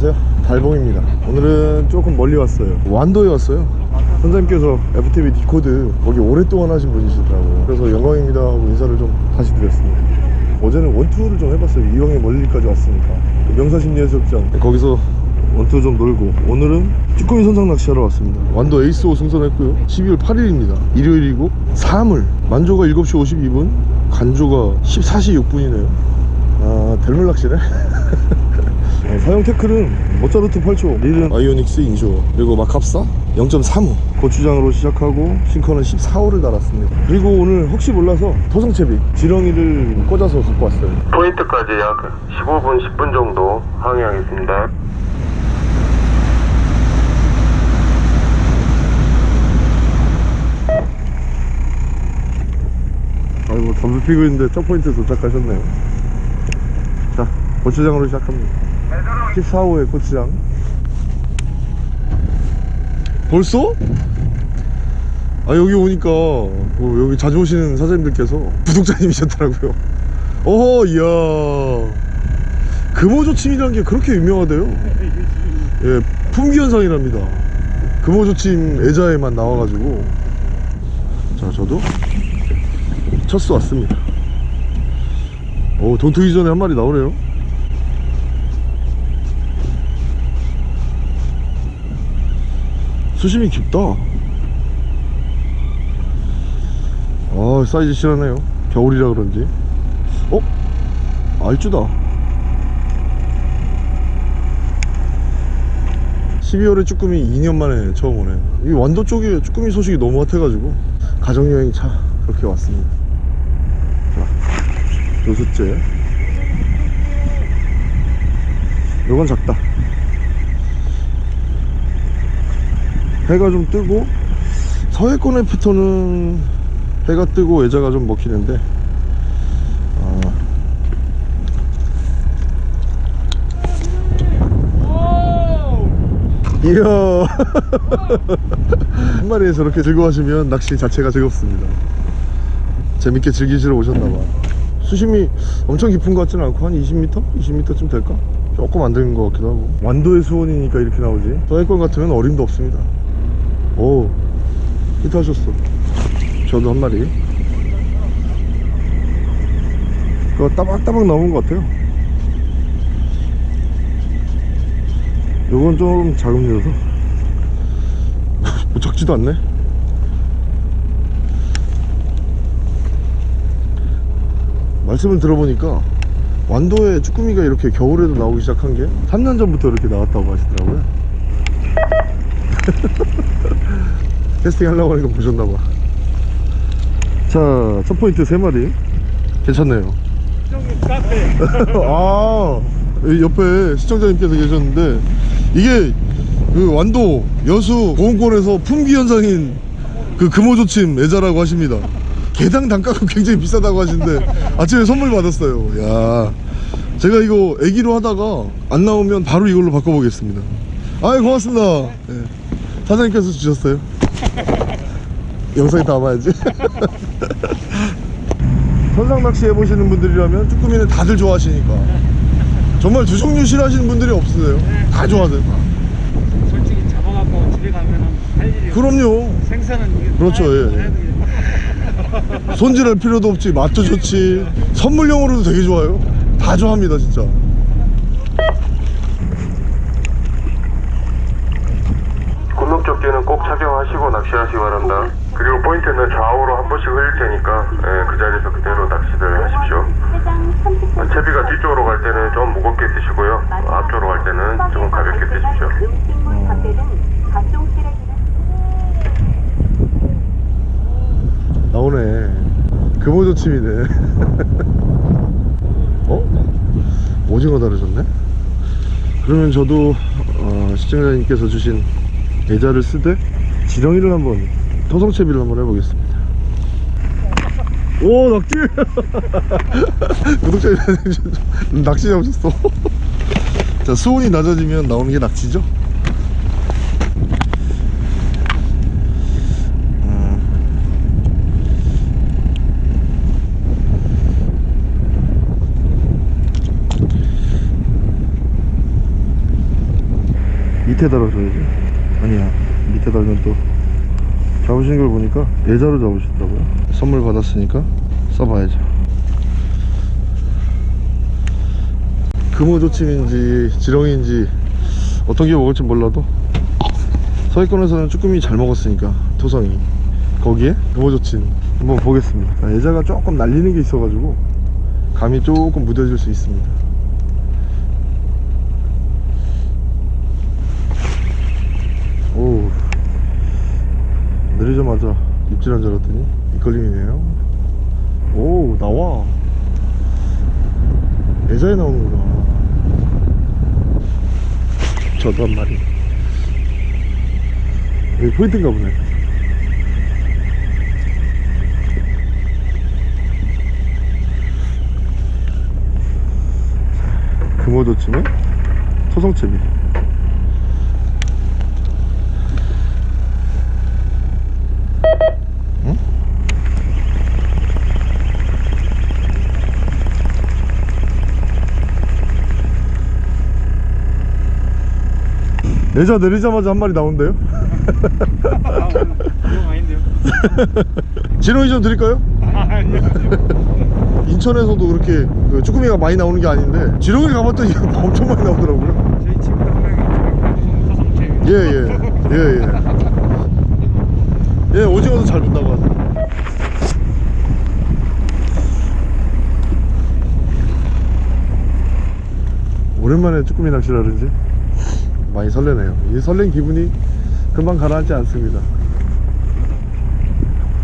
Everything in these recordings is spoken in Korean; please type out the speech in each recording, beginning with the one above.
안녕하세요. 달봉입니다. 오늘은 조금 멀리 왔어요. 완도에 왔어요. 선장님께서 FTV 디코드 거기 오랫동안 하신 분이시더라고요. 그래서 영광입니다 하고 인사를 좀 다시 드렸습니다. 어제는 원투를 좀 해봤어요. 이왕에 멀리까지 왔으니까. 그 명사십리해수욕장. 거기서 원투 좀 놀고 오늘은 쭈꾸미 선상 낚시하러 왔습니다. 완도 에이스호 승선했고요. 12월 8일입니다. 일요일이고 사물. 만조가 7시 52분 간조가 14시 6분이네요. 아 델물 낚시네 어, 사용 태클은 모차르트 8초 릴은 아이오닉스 인쇼 그리고 마캅사 0.35 고추장으로 시작하고 싱커는 14호를 달았습니다. 그리고 오늘 혹시 몰라서 토성채비 지렁이를 꽂아서 갖고 왔어요. 포인트까지 약 15분, 10분 정도 항해하겠습니다. 아이고 담배 피고 있는데 점포인트 도착하셨네요. 자 고추장으로 시작합니다 14호의 고추장. 벌써? 아 여기 오니까 뭐 여기 자주 오시는 사장님들께서 구독자님이셨더라고요. 어허 이야. 금호조침이라는 게 그렇게 유명하대요? 예 품귀현상이랍니다. 금호조침 애자에만 나와가지고. 자 저도 첫 수 왔습니다. 오 돈투기 전에 한 마리 나오네요 수심이 깊다. 아 사이즈 실하네요. 겨울이라 그런지. 어? 알쭈다. 12월에 쭈꾸미 2년 만에 처음 오네 이 완도 쪽에 쭈꾸미 소식이 너무 핫해가지고 가정여행 차 그렇게 왔습니다. 자 요수째 요건 작다 해가 좀 뜨고 서해권 애프터는 해가 뜨고 애자가 좀 먹히는데 아, 이야. 한 마리에 저렇게 즐거워하시면 낚시 자체가 즐겁습니다. 재밌게 즐기시러 오셨나봐. 수심이 엄청 깊은 것 같지는 않고 한 20m? 20m쯤 될까? 조금 안 되는 것 같기도 하고. 완도의 수온이니까 이렇게 나오지. 서해권 같으면 어림도 없습니다 오 히트하셨어. 저도 한 마리. 그거 따박따박 나온 것 같아요. 요건 좀 작은 녀석 뭐 작지도 않네. 말씀을 들어보니까 완도에 쭈꾸미가 이렇게 겨울에도 나오기 시작한 게 3년 전부터 이렇게 나왔다고 하시더라고요 캐스팅 하려고 하니까 보셨나봐. 자, 첫 포인트 3마리. 괜찮네요. 아 옆에 시청자님께서 계셨는데 이게 그 완도 여수 보험권에서 품귀 현상인 그 금호조침 애자라고 하십니다. 개당 단가가 굉장히 비싸다고 하시는데 아침에 선물 받았어요. 야 제가 이거 애기로 하다가 안 나오면 바로 이걸로 바꿔보겠습니다. 아이 고맙습니다. 예. 사장님께서 주셨어요 영상에 담아야지. 선상 낚시 해보시는 분들이라면 쭈꾸미는 다들 좋아하시니까. 정말 두 종류 싫어하시는 분들이 없으세요. 다 좋아하세요 다. 솔직히 잡아갖고 집에 가면은 할 일이 그럼요. 생선은 그렇죠, 다 예. 되겠다. 손질할 필요도 없지. 맛도 좋지. 선물용으로도 되게 좋아요. 다 좋아합니다 진짜 군목조끼는 꼭 착용 하시고 낚시하시기 바랍니다. 그리고 포인트는 좌우로 한 번씩 흘릴 테니까 예, 그 자리에서 그대로 낚시를 하십시오. 어, 채비가 뒤쪽으로 갈 때는 좀 무겁게 드시고요. 어, 앞쪽으로 갈 때는 조금 가볍게 드십시오. 나오네 금호조침이네 어? 오징어 다르셨네? 그러면 저도 어, 시청자님께서 주신 애자를 쓰되 지렁이를 한번 토성채비를 한번 해보겠습니다. 오 낙지! 구독자님 낚시 잡으셨어? 자 수온이 낮아지면 나오는 게 낙지죠? 밑에 달아줘야지. 아니야 밑에 달면 또 잡으신 걸 보니까 예자로 잡으시더라고요? 선물 받았으니까 써봐야죠. 금호조침인지 지렁이인지 어떤 게 먹을지 몰라도 서해권에서는 쭈꾸미 잘 먹었으니까 토성이. 거기에 금호조침 한번 보겠습니다. 자, 예자가 조금 날리는 게 있어가지고 감이 조금 무뎌질 수 있습니다 오 내리자마자 입질한 줄 알았더니 밑걸림이네요. 오 나와. 예자에 나오는구나. 저도 한 마리. 여기 포인트인가 보네. 금호조침에 토성채비 예자 내리자마자 한 마리 나온대요 아, 이거 아닌데요? 지렁이 좀 드릴까요? 인천에서도 그렇게 그 쭈꾸미가 많이 나오는 게 아닌데 지렁이를 가봤더니 엄청 많이 나오더라고요 저희 친구도 한 명이 토성채. 예예예 예 예, 예, 오징어도 잘 본다고 하더라고요 오랜만에 쭈꾸미 낚시를 하는지 많이 설레네요. 이 설렌 기분이 금방 가라앉지 않습니다.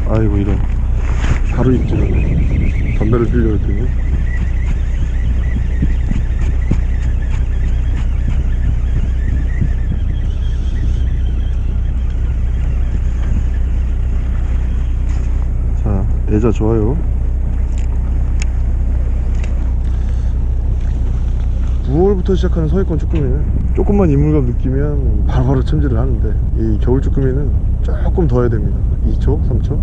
아이고 이런. 바로 입질을 담배를 피려고 했더니. 자 애자 좋아요 9월부터 시작하는 서해권 쭈꾸미는 조금만 이물감 느끼면 바로바로 챔질을 하는데 이 겨울 쭈꾸미는 조금 더 해야 됩니다. 2초 3초?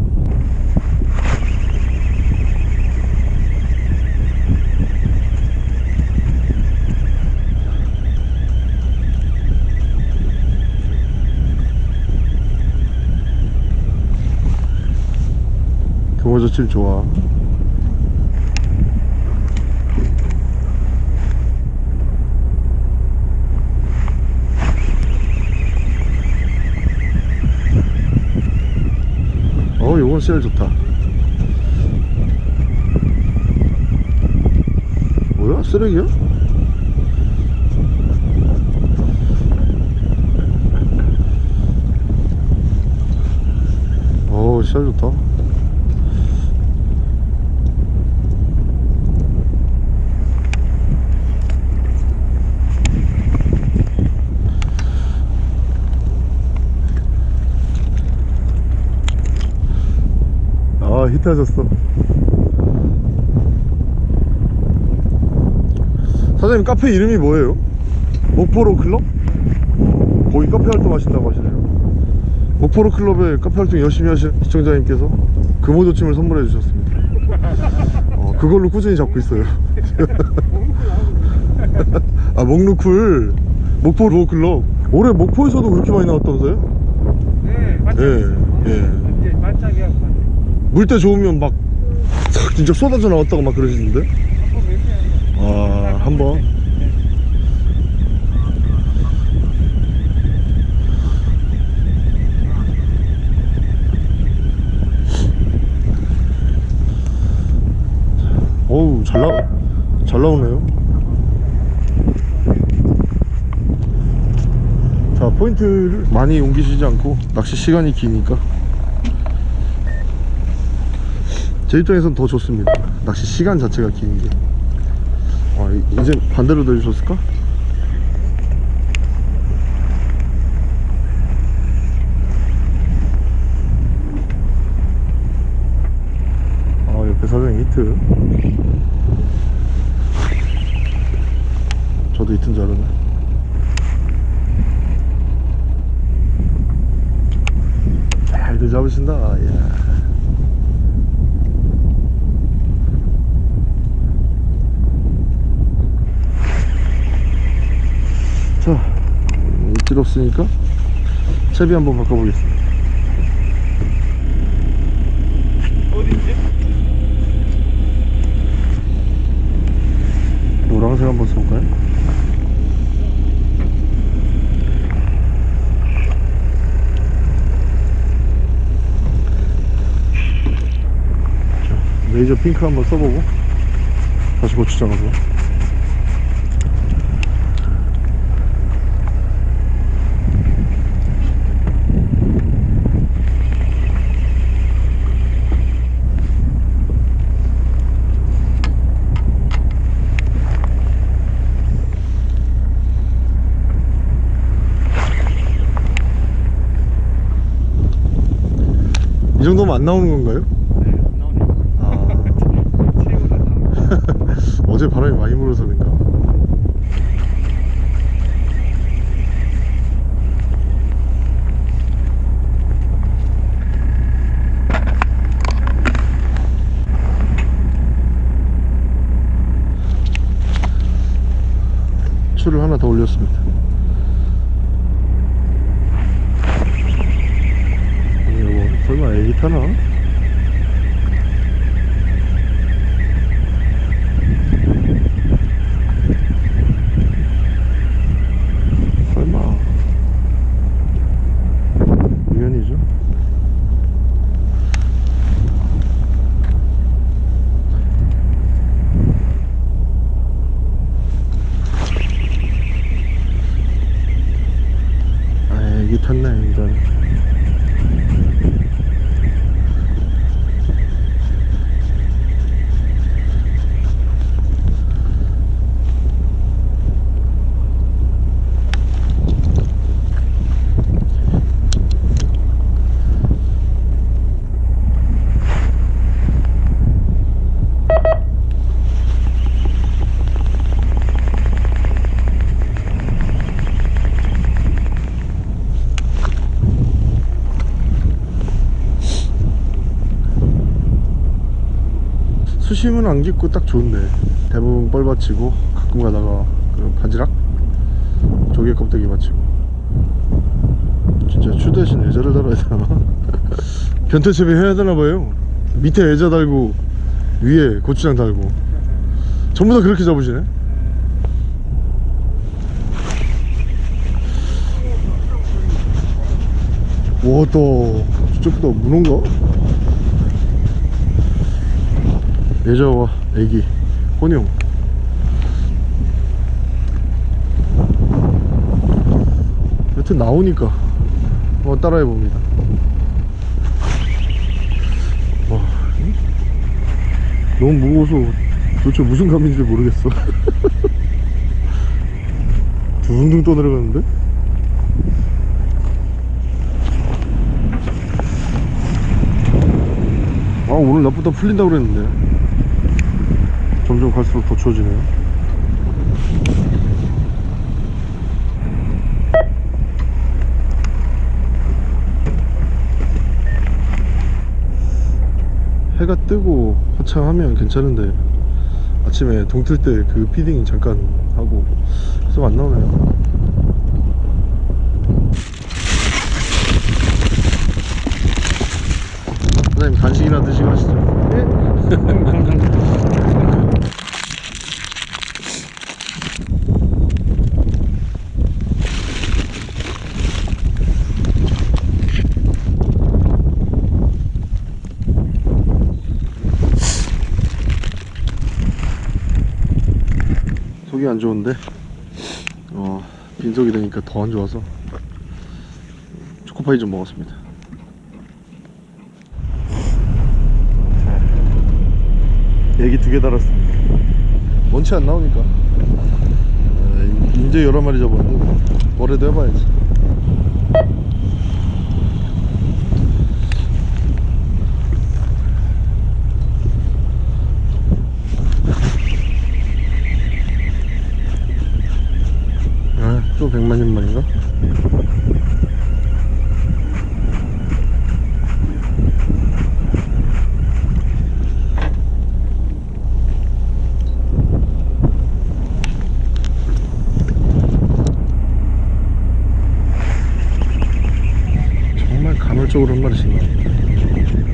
경호저칠 좋아 씨알 좋다. 뭐야? 쓰레기야? 어우 씨알 좋다 아 히트하셨어 사장님 카페 이름이 뭐예요? 목포로 클럽? 어, 거기 카페 활동하신다고 하시네요 목포 루어 클럽에 카페 활동 열심히 하신 시청자님께서 금호조침을 선물해 주셨습니다 어, 그걸로 꾸준히 잡고 있어요 아 목루클 목포 루어 클럽 올해 목포에서도 그렇게 많이 나왔다면서요? 네, 맞죠? 예, 예. 물때 좋으면 막싹 진짜 쏟아져 나왔다고 막 그러시는데? 아 한번. 어우 잘, 나, 잘 나오네요. 자 포인트를 많이 옮기시지 않고 낚시 시간이 기니까 제 입장에선 더 좋습니다. 낚시 시간 자체가 긴 게. 아, 이- 이제 반대로 내주셨을까? 아 옆에 사장님 히트. 저도 히트인 줄 알았네. 잘들 잡으신다. 야. 자 필요 없으니까 채비 한번 바꿔보겠습니다 어디지? 노란색 한번 써볼까요? 자, 레이저 핑크 한번 써보고 다시 고추장 가서 이 정도면 안 나오는 건가요? 네, 안 나오네요. 아, 체육을 안 나오네. 어제 바람이 많이 불어서 그런가 추를 하나 더 올렸습니다 2,000원 수심은 안 깊고 딱 좋은데. 대부분 뻘 받치고 가끔 가다가 그 바지락? 조개 껍데기 받치고. 진짜 추 대신 애자를 달아야 되나? 변태채비 해야 되나 봐요. 밑에 애자 달고 위에 고추장 달고. 전부 다 그렇게 잡으시네? 와또. 저쪽보다 문어인가? 예저와 애기 혼용. 여튼 나오니까 한번 따라해 봅니다. 와 응? 너무 무거워서 도대체 무슨 감인지 모르겠어. 둥둥 떠내려가는데? 아 오늘 낮보다 풀린다고 그랬는데 점점 갈수록 더 추워지네요. 해가 뜨고 화창하면 괜찮은데 아침에 동틀 때 그 피딩 잠깐 하고 계속 안 나오네요. 사장님 간식이나 드시고 하시죠. 네. 속이 안 좋은데? 어, 빈속이 되니까 더 안 좋아서 초코파이 좀 먹었습니다. 애기 두 개 달았습니다. 원치 안 나오니까. 에, 이제 여러 마리 잡았는데 뭐래도 해봐야지 아, 또 백만년 만인가? 이쪽으로 한 마리씩 나와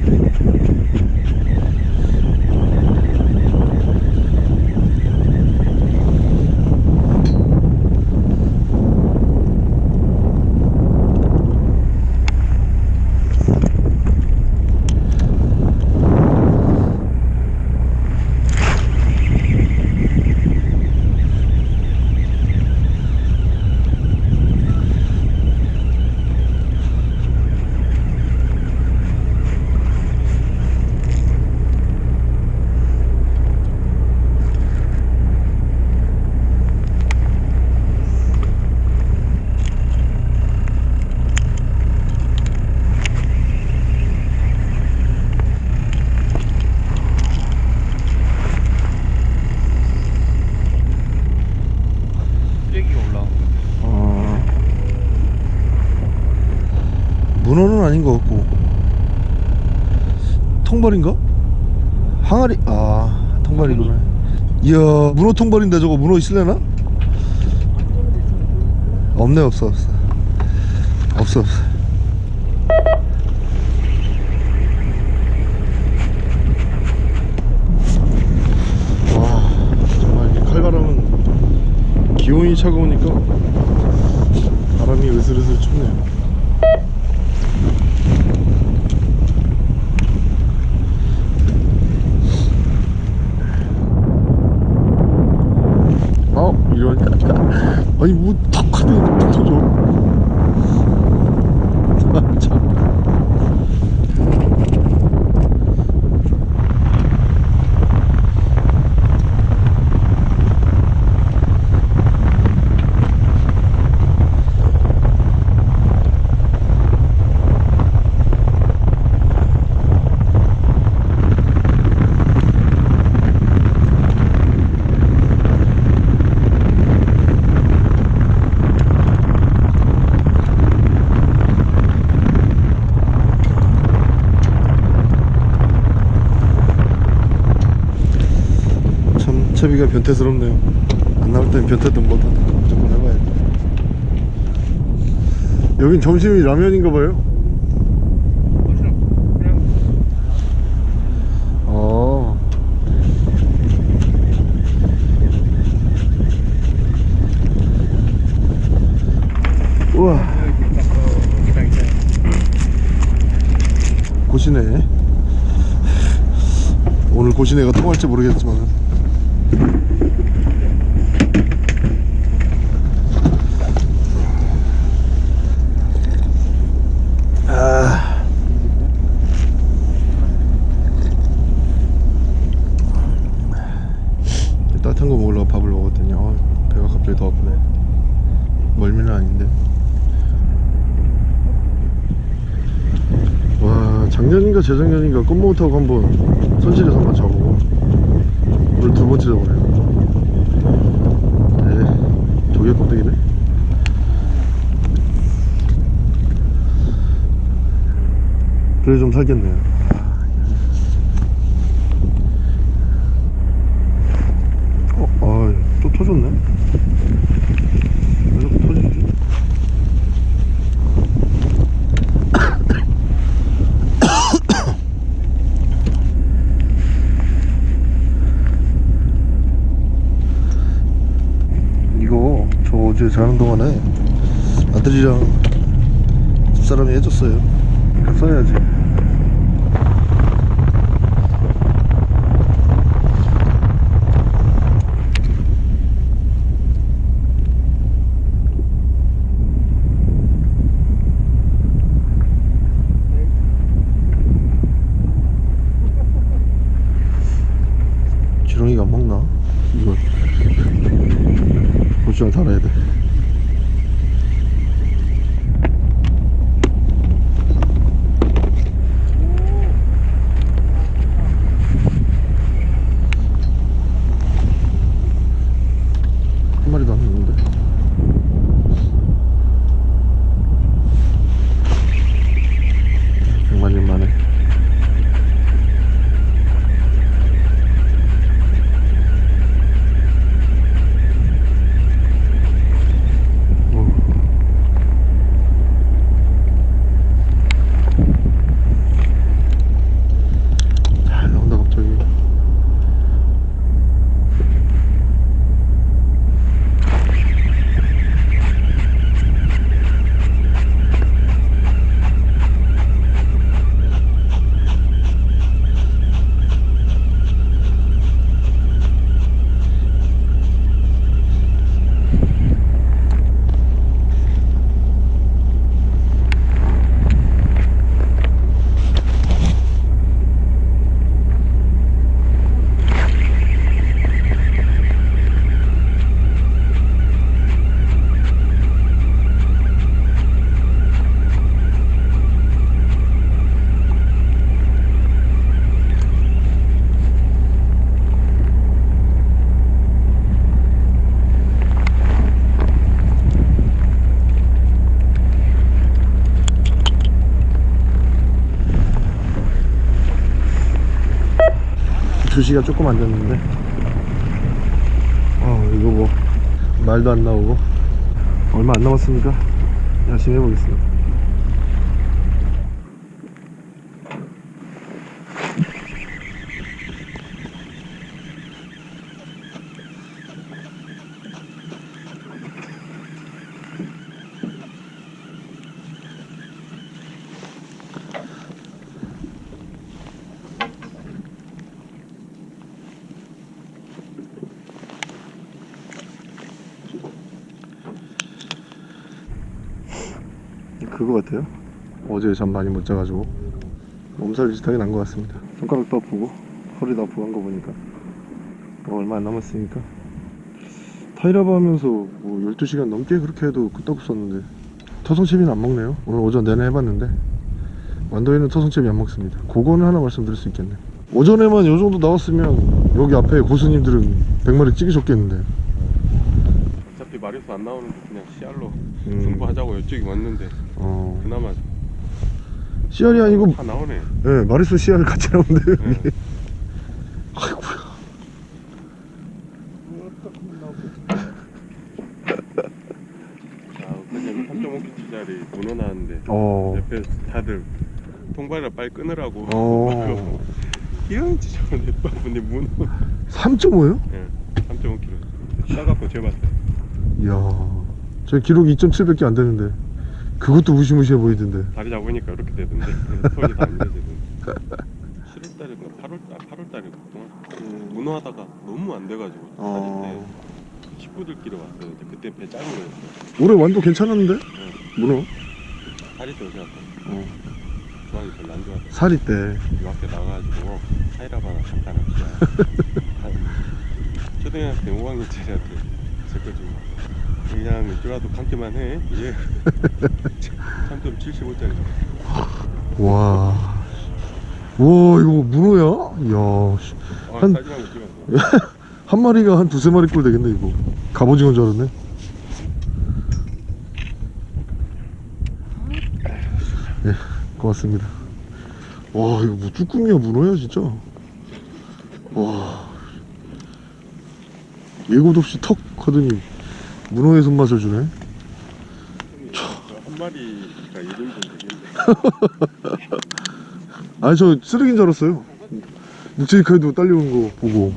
쓰레기가 올라온 거 아 문어는 아닌 것 같고. 통발인가? 항아리 아 통발이구나. 이야 문어 통발인데 저거 문어 있을래나? 없네 없어 없어. 없어 없어. 와 정말 이 칼바람은 기온이 차가우니까 바람이 으슬으슬 춥네요 어 이런 아니 뭐탁 하면 툭 터져 아, 참. 참 채비가 변태스럽네요. 안 나올 땐 변태든 뭐든 무조건 해봐야 돼 여긴 점심이 라면인가 봐요? 어. 우와. 고시네. 오늘 고시네가 통할지 모르겠지만 아 따뜻한 거 먹으려고 밥을 먹었더니 어, 배가 갑자기 더 아프네 멀미는 아닌데 와 작년인가 재작년인가 꽃모우 타고 한번 선실에서 한번 잡고 오늘 두 번째 잡으네요. 네 조개 껍데기네? 그래 좀 살겠네요 어, 아, 또 터졌네 왜 자꾸 터지지? 이거 저 어제 자는 동안에 아들이랑 집사람이 해줬어요. 써야지 2시간 조금 안 됐는데. 아 이거 뭐 말도 안 나오고. 얼마 안 남았으니까 열심히 해보겠습니다 그거 같아요 어제 잠 많이 못 자가지고 몸살 비슷하게 난 것 같습니다. 손가락도 아프고 허리도 아프고 한 거 보니까 뭐 얼마 안 남았으니까. 타이라바 하면서 뭐 12시간 넘게 그렇게 해도 끄떡없었는데 토성채비는 안 먹네요. 오늘 오전 내내 해봤는데 완도에는 토성채비 안 먹습니다. 그거는 하나 말씀드릴 수 있겠네. 오전에만 요 정도 나왔으면 여기 앞에 고수님들은 100마리 찍으셨겠는데. 어차피 마리수 안 나오는데 그냥 씨알로 음. 승부하자고 이쪽이 왔는데 어. 그나마 씨알이 아니고 다 나오네 예, 마리수 씨알 같이 나오는데 네. 여기. 아이고야. 아 그냥 3.5kg짜리 문어 나왔는데 어. 옆에 다들 통발을 빨리 끊으라고 어. 이런 지저분해 근데 문어 3.5요? 예 3.5kg 싸갖고 재봤어요 이야. 저 기록이 2.7밖에 안 되는데. 그것도 무시무시해 보이던데. 다리 잡으니까 이렇게 되던데 손이 다안 되던데 7월달인가 8월달 8월달인가 그동안 문어 하다가 너무 안 돼가지고 어. 다닐 때 식구들끼리 왔어요 근데 그때 배 작은 거였어요 올해 완도 괜찮았는데? 문어? 살이 좋지 않고 어. 중앙이 별로 안 좋아서 살이 때. 이 앞에 나가가지고 하이라바나 잠깐 합시다 초등학생 5학년짜리한테 제거주고 그냥 이쪽라도 감기만 해 예. 3.75짜리 와. 와, 이거 문어야? 이야. 씨. 아 한- 한 마리가 한 두세 마리 꼴 되겠네, 이거. 갑오징어인 줄 알았네. 예, 고맙습니다. 와, 이거 뭐 쭈꾸미야, 문어야, 진짜. 와. 예고도 없이 턱 하더니 문어의 손맛을 주네. 한 마리가 1인분 되겠네 아니, 저 쓰레기인 줄 알았어요. 묵직하게도 딸려오는 거 보고.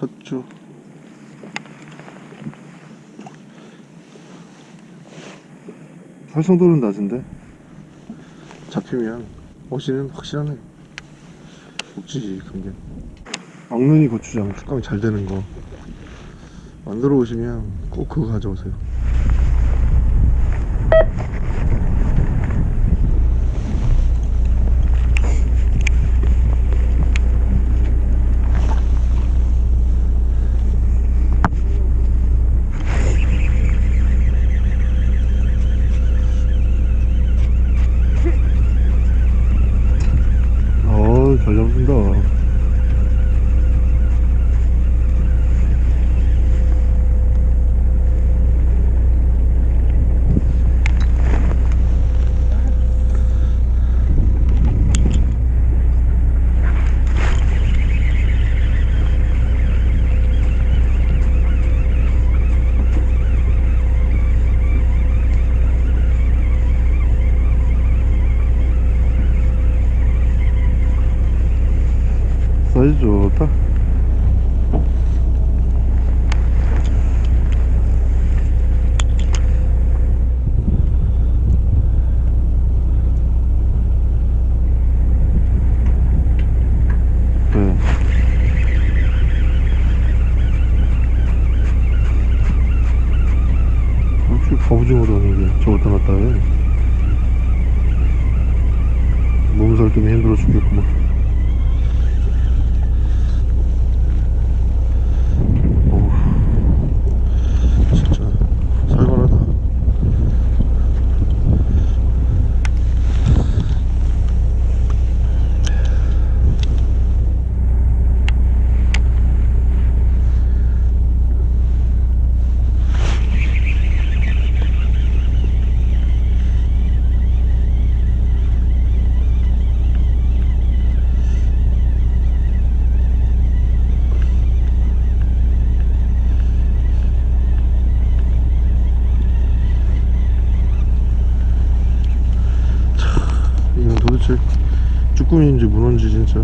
핫주. 활성도는 낮은데? 잡히면 어시는 확실하네. 목지지 그게 악눈이 고추장. 숙감이 잘 되는 거. 만들어 오시면 꼭 그거 가져오세요 쭈꾸미인지 문어인지 진짜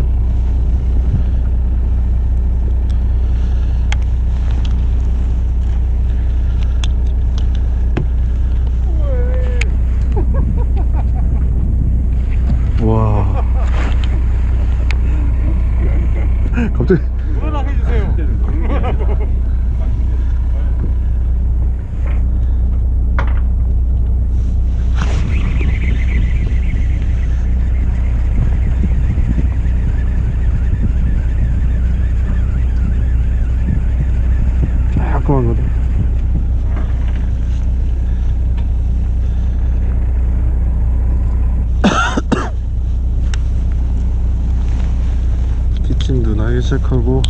와 갑자기 물어나 해주세요. 조그만 거다 키친도 나기 시작하고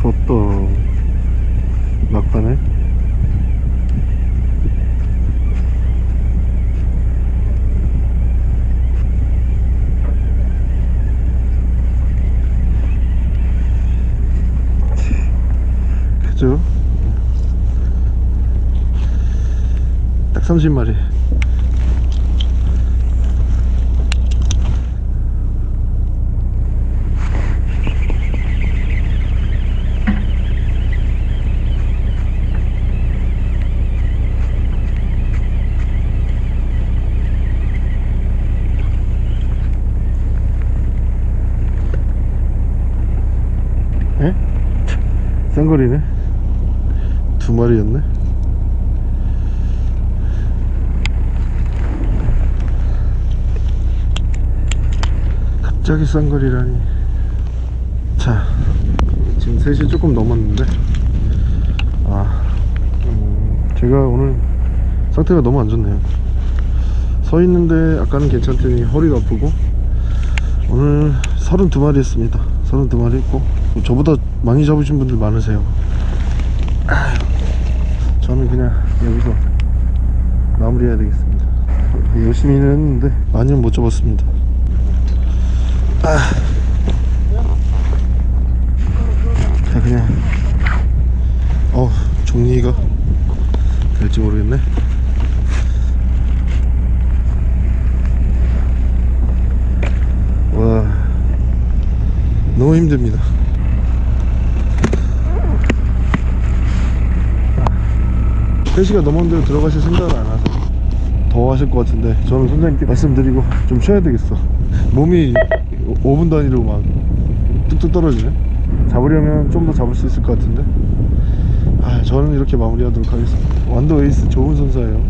부럽다 막판에 그죠? 딱 30마리 에? 쌍거리네. 두 마리였네. 갑자기 쌍거리라니. 자 지금 3시 조금 넘었는데. 아 음, 제가 오늘 상태가 너무 안 좋네요. 서 있는데 아까는 괜찮더니 허리가 아프고. 오늘 32마리 했습니다. 32마리 했고 저보다 많이 잡으신 분들 많으세요. 저는 그냥 여기서 마무리해야 되겠습니다. 열심히는 했는데 많이는 못 잡았습니다. 아. 자 그냥 어 정리가 될지 모르겠네. 와 너무 힘듭니다 3시가 넘었는데 들어가실 생각을 안 하서 더 하실 것 같은데 저는 선생님께 말씀드리고 좀 쉬어야 되겠어. 몸이 5분 단위로 막 뚝뚝 떨어지네. 잡으려면 좀 더 잡을 수 있을 것 같은데. 아 저는 이렇게 마무리하도록 하겠습니다. 완도 에이스 좋은 선수예요.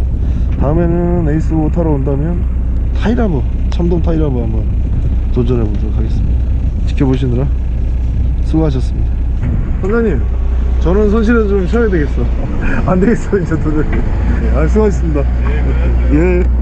다음에는 에이스호 타러 온다면 타이라바 참돔 타이라바 한번 도전해 보도록 하겠습니다. 지켜보시느라 수고하셨습니다. 선생님 저는 손 시려서 좀 쉬어야 되겠어. 안 되겠어 이제 도저히 아 수고하셨습니다. 예